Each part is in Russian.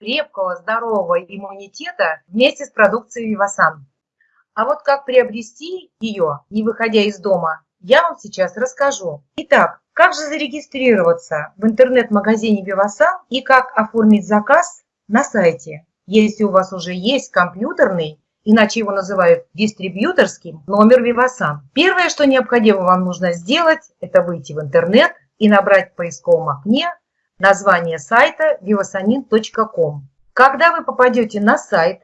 крепкого, здорового иммунитета вместе с продукцией Вивасан. А вот как приобрести ее, не выходя из дома, я вам сейчас расскажу. Итак, как же зарегистрироваться в интернет-магазине Вивасан и как оформить заказ на сайте, если у вас уже есть компьютерный, иначе его называют дистрибьюторским, номер Вивасан. Первое, что необходимо вам нужно сделать, это выйти в интернет и набрать в поисковом окне название сайта vivasanin.com. Когда вы попадете на сайт,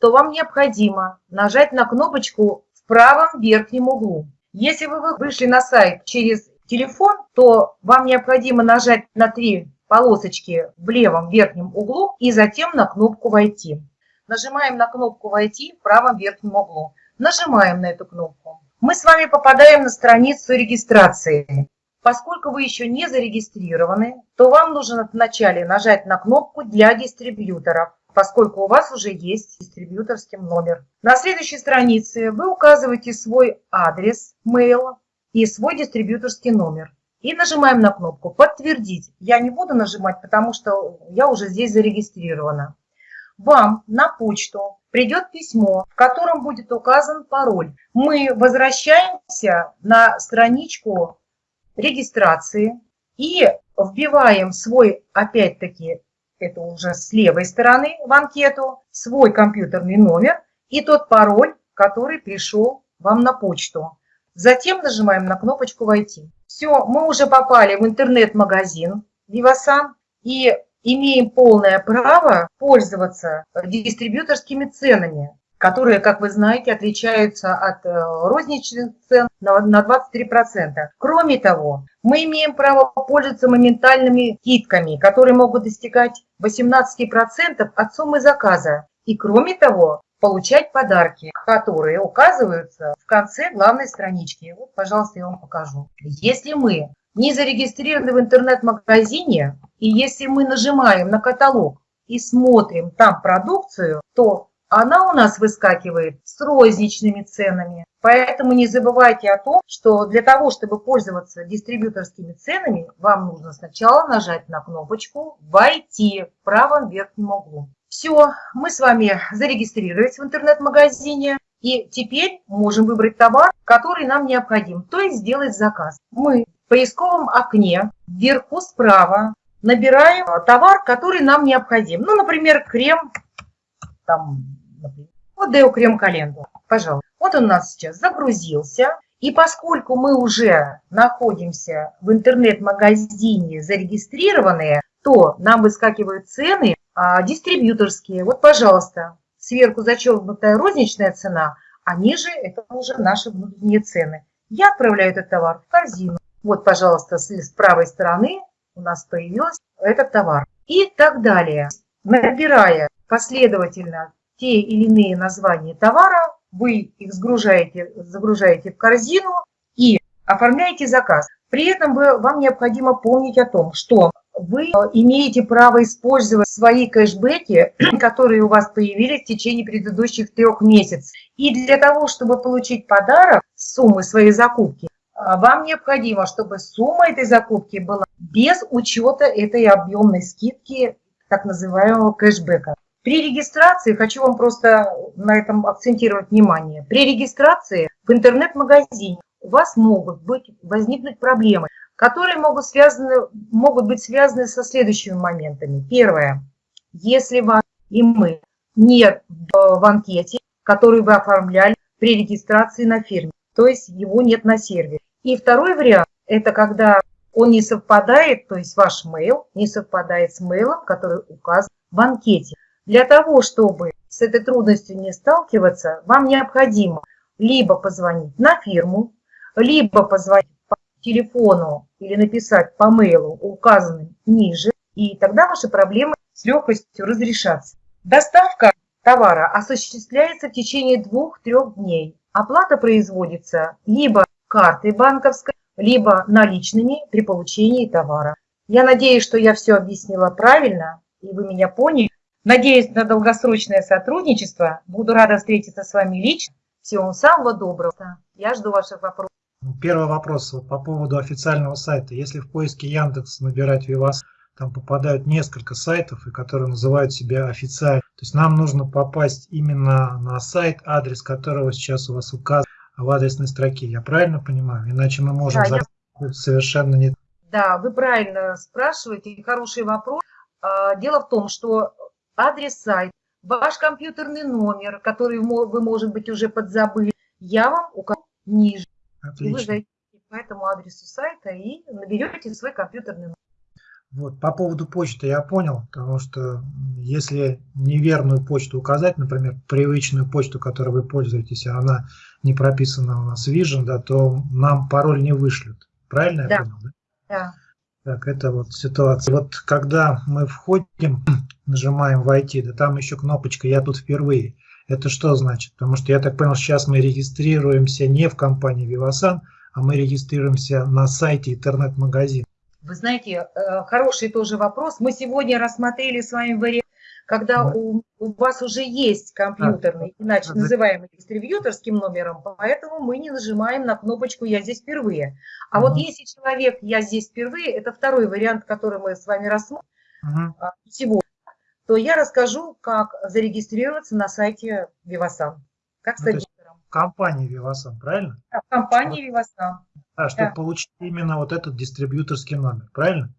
то вам необходимо нажать на кнопочку в правом верхнем углу. Если вы вышли на сайт через телефон, то вам необходимо нажать на три полосочки в левом верхнем углу и затем на кнопку «Войти». Нажимаем на кнопку «Войти» в правом верхнем углу. Нажимаем на эту кнопку. Мы с вами попадаем на страницу регистрации. Поскольку вы еще не зарегистрированы, то вам нужно вначале нажать на кнопку «Для дистрибьюторов», поскольку у вас уже есть дистрибьюторский номер. На следующей странице вы указываете свой адрес, mail и свой дистрибьюторский номер. И нажимаем на кнопку «Подтвердить». Я не буду нажимать, потому что я уже здесь зарегистрирована. Вам на почту придет письмо, в котором будет указан пароль. Мы возвращаемся на страничку регистрации и вбиваем свой, опять-таки, это уже с левой стороны в анкету, свой компьютерный номер и тот пароль, который пришел вам на почту. Затем нажимаем на кнопочку «Войти». Все, мы уже попали в интернет-магазин Vivasan и имеем полное право пользоваться дистрибьюторскими ценами которые, как вы знаете, отличаются от э, розничных цен на 23%. Кроме того, мы имеем право пользоваться моментальными скидками, которые могут достигать 18% от суммы заказа. И кроме того, получать подарки, которые указываются в конце главной странички. Вот, пожалуйста, я вам покажу. Если мы не зарегистрированы в интернет-магазине, и если мы нажимаем на каталог и смотрим там продукцию, то она у нас выскакивает с розничными ценами. Поэтому не забывайте о том, что для того, чтобы пользоваться дистрибьюторскими ценами, вам нужно сначала нажать на кнопочку «Войти» в правом верхнем углу. Все, мы с вами зарегистрировались в интернет-магазине. И теперь можем выбрать товар, который нам необходим, то есть сделать заказ. Мы в поисковом окне вверху справа набираем товар, который нам необходим. Ну, например, крем там, например, вот Део крем календула, пожалуйста. Вот он у нас сейчас загрузился. И поскольку мы уже находимся в интернет-магазине зарегистрированные, то нам выскакивают цены а, дистрибьюторские. Вот, пожалуйста, сверху зачеркнутая розничная цена, а ниже это уже наши внутренние цены. Я отправляю этот товар в корзину. Вот, пожалуйста, с, с правой стороны у нас появился этот товар. И так далее. Набирая последовательно те или иные названия товара, вы их загружаете, загружаете в корзину и оформляете заказ. При этом вы, вам необходимо помнить о том, что вы имеете право использовать свои кэшбэки, которые у вас появились в течение предыдущих трех месяцев. И для того, чтобы получить подарок суммы своей закупки, вам необходимо, чтобы сумма этой закупки была без учета этой объемной скидки, так называемого кэшбэка. При регистрации, хочу вам просто на этом акцентировать внимание, при регистрации в интернет-магазине у вас могут быть, возникнуть проблемы, которые могут, связаны, могут быть связаны со следующими моментами. Первое. Если вас и мы нет в анкете, которую вы оформляли при регистрации на фирме, то есть его нет на сервере. И второй вариант – это когда он не совпадает, то есть ваш mail не совпадает с mail, который указан в анкете. Для того, чтобы с этой трудностью не сталкиваться, вам необходимо либо позвонить на фирму, либо позвонить по телефону или написать по мейлу, указанным ниже, и тогда ваши проблемы с легкостью разрешатся. Доставка товара осуществляется в течение двух-трех дней. Оплата производится либо картой банковской, либо наличными при получении товара. Я надеюсь, что я все объяснила правильно, и вы меня поняли. Надеюсь на долгосрочное сотрудничество. Буду рада встретиться с вами лично. Всего вам самого доброго. Я жду ваших вопросов. Первый вопрос по поводу официального сайта. Если в поиске Яндекс набирать Вивас, там попадают несколько сайтов, и которые называют себя официально. То есть нам нужно попасть именно на сайт, адрес которого сейчас у вас указан в адресной строке. Я правильно понимаю? Иначе мы можем Да, я- совершенно не... Да, вы правильно спрашиваете, хороший вопрос. А, Дело в том, что адрес сайта, ваш компьютерный номер, который вы, может быть, уже подзабыли, я вам укажу ниже. И вы Отлично. зайдете по этому адресу сайта и наберете свой компьютерный номер. Вот, по поводу почты я понял, потому что если неверную почту указать, например, привычную почту, которой вы пользуетесь, а она не прописана у нас Vision, да, то нам пароль не вышлют. Правильно я Да. понял? Да? Да. Так, это вот ситуация. Вот когда мы входим, нажимаем «Войти», да там еще кнопочка «Я тут впервые». Это что значит? Потому что я так понял, сейчас мы регистрируемся не в компании Vivasan, а мы регистрируемся на сайте интернет-магазина. Вы знаете, э, хороший тоже вопрос. Мы сегодня рассмотрели с вами вариант, когда Да. у, у вас уже есть компьютерный, иначе Да. называемый дистрибьюторским номером, поэтому мы не нажимаем на кнопочку «Я здесь впервые». А вот если человек «Я здесь впервые» – это второй вариант, который мы с вами рассмотрим а, сегодня, то я расскажу, как зарегистрироваться на сайте Vivasan. Как Ну, стать то есть директором. Компания Vivasan, правильно? Да, В компании Vivasan. Да, чтобы Да. получить именно вот этот дистрибьюторский номер, правильно?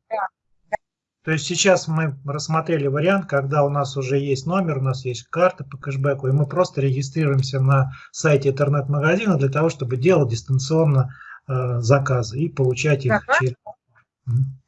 Да. То есть сейчас мы рассмотрели вариант, когда у нас уже есть номер, у нас есть карта по кэшбэку, и мы просто регистрируемся на сайте интернет-магазина для того, чтобы делать дистанционно э, заказы и получать их через...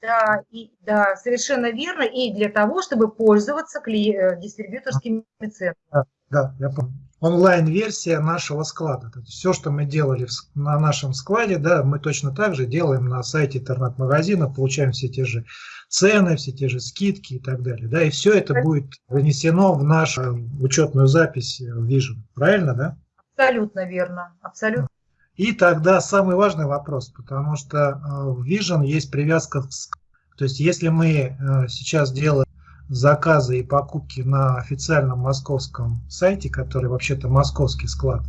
Да, и, да, совершенно верно. И для того, чтобы пользоваться кли- э, дистрибьюторскими центрами. Да, я помню. Онлайн-версия нашего склада. То есть все, что мы делали в на нашем складе, да, мы точно так же делаем на сайте интернет-магазина, получаем все те же цены, все те же скидки и так далее. Да, и все это будет внесено в нашу учетную запись в Vision. Правильно, да? Абсолютно верно. Абсолютно. И тогда самый важный вопрос, потому что э, в Vision есть привязка, к то есть если мы э, сейчас делаем заказы и покупки на официальном московском сайте, который вообще-то московский склад,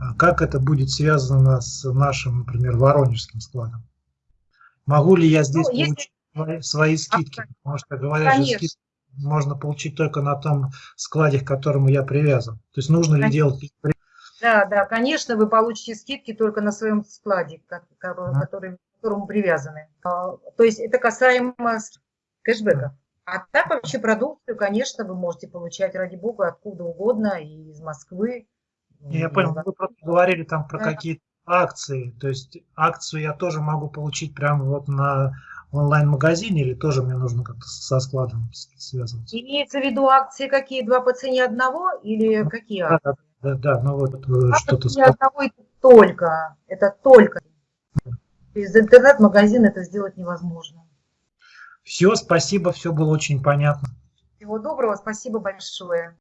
а как это будет связано с нашим, например, воронежским складом? Могу ли я здесь Ну, получить свои, свои скидки? Потому что говорят, что Конечно. скидки можно получить только на том складе, к которому я привязан. То есть нужно ли Конечно. делать Да, да, конечно, вы получите скидки только на своем складе, который, к которому привязаны. А, То есть это касаемо кэшбэков. А так вообще продукцию, конечно, вы можете получать, ради бога, откуда угодно, и из Москвы. Я понял, вы просто говорили там про Да. какие-то акции. То есть акцию я тоже могу получить прямо вот на онлайн-магазине или тоже мне нужно как-то со складом связываться? Имеется в виду акции какие? Два по цене одного или какие Да, акции? да, да, ну вот А что-то сказали. одного это только, это только. Из интернет-магазина это сделать невозможно. Все, спасибо, все было очень понятно. Всего доброго, спасибо большое.